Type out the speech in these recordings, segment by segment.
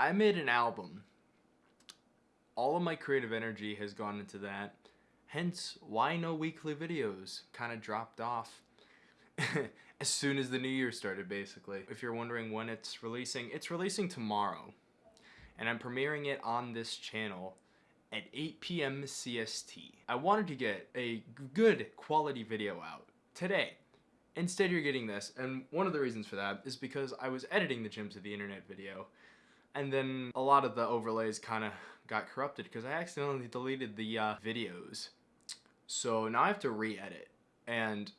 I made an album. All of my creative energy has gone into that. Hence, why no weekly videos? Kind of dropped off as soon as the new year started, basically. If you're wondering when it's releasing, it's releasing tomorrow. And I'm premiering it on this channel at 8 p.m. CST. I wanted to get a good quality video out today. Instead, you're getting this, and one of the reasons for that is because I was editing the Gems of the Internet video, and then a lot of the overlays kind of got corrupted because I accidentally deleted the uh, videos. So now I have to re-edit, and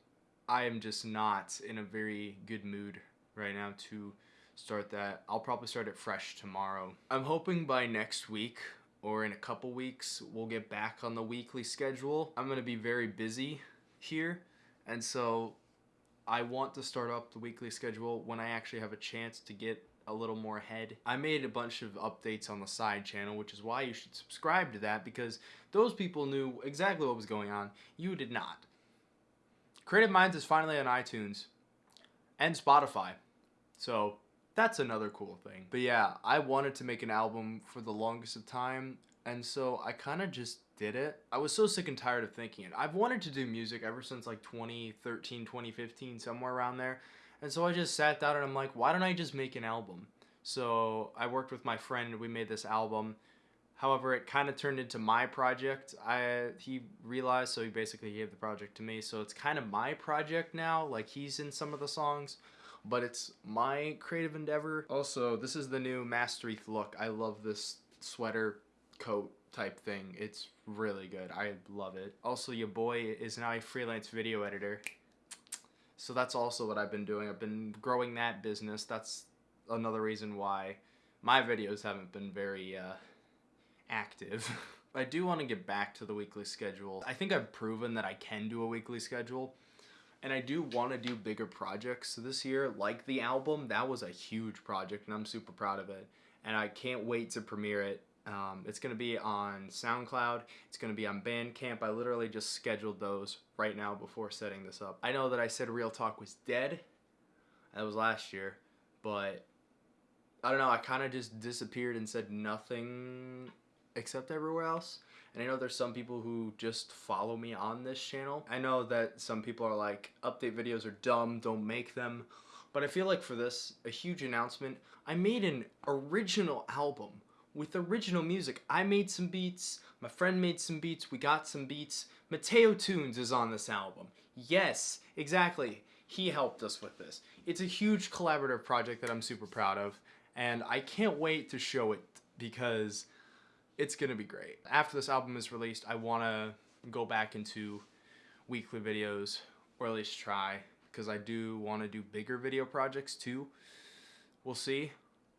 I am just not in a very good mood right now to start that. I'll probably start it fresh tomorrow. I'm hoping by next week or in a couple weeks we'll get back on the weekly schedule. I'm gonna be very busy here and so I want to start up the weekly schedule when I actually have a chance to get a little more ahead. I made a bunch of updates on the side channel, which is why you should subscribe to that because those people knew exactly what was going on. You did not. Creative Minds is finally on iTunes and Spotify. So that's another cool thing. But yeah, I wanted to make an album for the longest of time and so I kind of just did it. I was so sick and tired of thinking it. I've wanted to do music ever since like 2013, 2015, somewhere around there. And so I just sat down and I'm like, why don't I just make an album? So I worked with my friend we made this album. However, it kind of turned into my project. I he realized, so he basically gave the project to me. So it's kind of my project now. Like he's in some of the songs, but it's my creative endeavor. Also, this is the new Mastery look. I love this sweater coat type thing. It's really good. I love it. Also, your boy is now a freelance video editor. So that's also what I've been doing. I've been growing that business. That's another reason why my videos haven't been very uh, active. I do want to get back to the weekly schedule. I think I've proven that I can do a weekly schedule. And I do want to do bigger projects this year, like the album. That was a huge project, and I'm super proud of it. And I can't wait to premiere it um, it's going to be on SoundCloud. It's going to be on Bandcamp. I literally just scheduled those right now before setting this up. I know that I said Real Talk was dead. That was last year. But I don't know. I kind of just disappeared and said nothing except everywhere else. And I know there's some people who just follow me on this channel. I know that some people are like, update videos are dumb, don't make them. But I feel like for this, a huge announcement, I made an original album with original music. I made some beats, my friend made some beats, we got some beats. Mateo Tunes is on this album. Yes, exactly. He helped us with this. It's a huge collaborative project that I'm super proud of, and I can't wait to show it because it's gonna be great. After this album is released, I wanna go back into weekly videos, or at least try, because I do wanna do bigger video projects too. We'll see.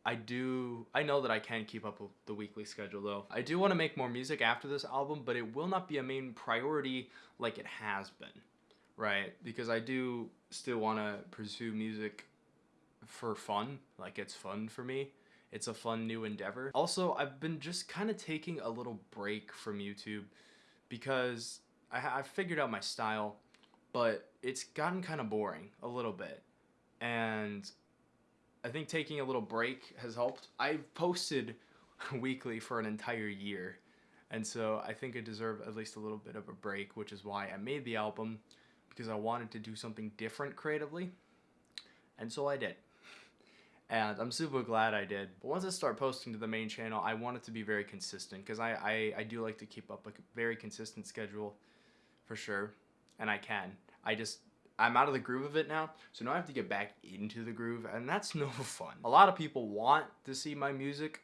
I do, I know that I can keep up with the weekly schedule though. I do want to make more music after this album, but it will not be a main priority like it has been, right? Because I do still want to pursue music for fun, like it's fun for me. It's a fun new endeavor. Also, I've been just kind of taking a little break from YouTube because I, I've figured out my style, but it's gotten kind of boring a little bit. And I think taking a little break has helped. I've posted weekly for an entire year, and so I think I deserve at least a little bit of a break, which is why I made the album, because I wanted to do something different creatively, and so I did. And I'm super glad I did. But once I start posting to the main channel, I want it to be very consistent, because I, I, I do like to keep up a very consistent schedule, for sure, and I can. I just I'm out of the groove of it now, so now I have to get back into the groove, and that's no fun. A lot of people want to see my music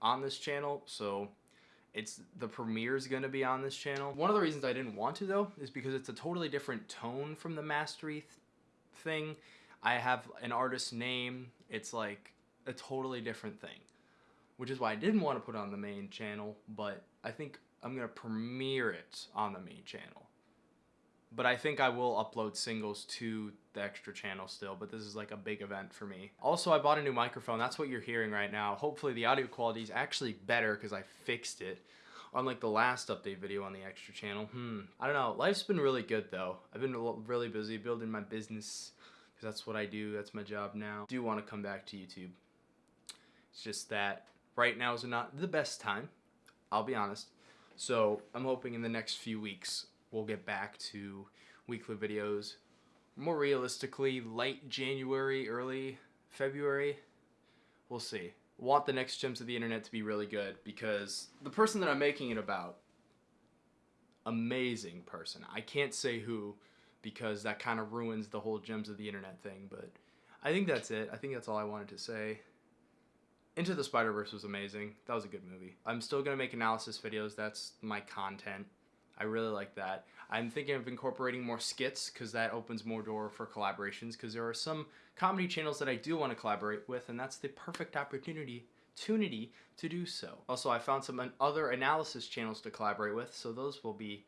on this channel, so it's the premiere is going to be on this channel. One of the reasons I didn't want to though is because it's a totally different tone from the mastery th thing. I have an artist name. It's like a totally different thing, which is why I didn't want to put on the main channel, but I think I'm going to premiere it on the main channel but I think I will upload singles to the extra channel still, but this is like a big event for me. Also, I bought a new microphone. That's what you're hearing right now. Hopefully the audio quality is actually better because I fixed it. Unlike the last update video on the extra channel. Hmm, I don't know. Life's been really good though. I've been really busy building my business because that's what I do. That's my job now. Do want to come back to YouTube. It's just that right now is not the best time. I'll be honest. So I'm hoping in the next few weeks we'll get back to weekly videos. More realistically, late January, early February. We'll see. Want the next gems of the internet to be really good because the person that I'm making it about, amazing person. I can't say who because that kind of ruins the whole gems of the internet thing, but I think that's it. I think that's all I wanted to say. Into the Spider Verse was amazing. That was a good movie. I'm still gonna make analysis videos. That's my content. I really like that. I'm thinking of incorporating more skits because that opens more door for collaborations. Because there are some comedy channels that I do want to collaborate with, and that's the perfect opportunity, opportunity to do so. Also, I found some other analysis channels to collaborate with, so those will be,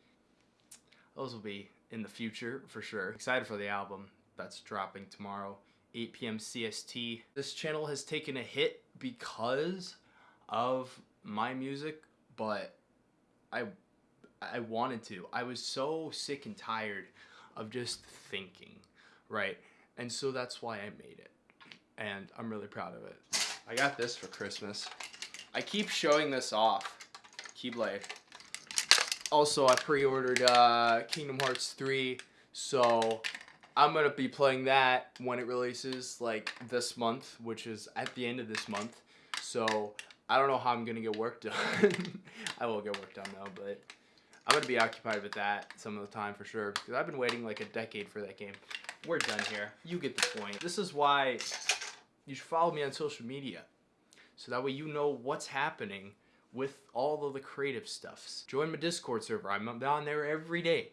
those will be in the future for sure. Excited for the album that's dropping tomorrow. 8 p.m. CST. This channel has taken a hit because of my music, but I I wanted to. I was so sick and tired of just thinking, right? And so that's why I made it. And I'm really proud of it. I got this for Christmas. I keep showing this off. Keyblade. Also, I pre-ordered uh, Kingdom Hearts 3, so I'm gonna be playing that when it releases, like this month, which is at the end of this month. So I don't know how I'm gonna get work done. I will get work done though, but I'm gonna be occupied with that some of the time for sure because I've been waiting like a decade for that game. We're done here. You get the point. This is why you should follow me on social media, so that way you know what's happening with all of the creative stuffs. Join my Discord server. I'm on there every day,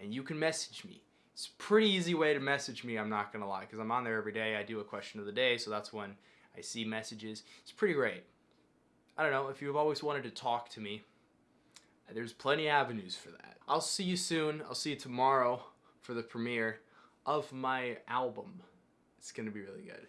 and you can message me it's a pretty easy way to message me, I'm not to lie, because I'm on there every day. I do a question of the day, so that's when I see messages. It's pretty great. I don't know, if you've always wanted to talk to me, there's plenty of avenues for that. I'll see you soon. I'll see you tomorrow for the premiere of my album. It's to be really good.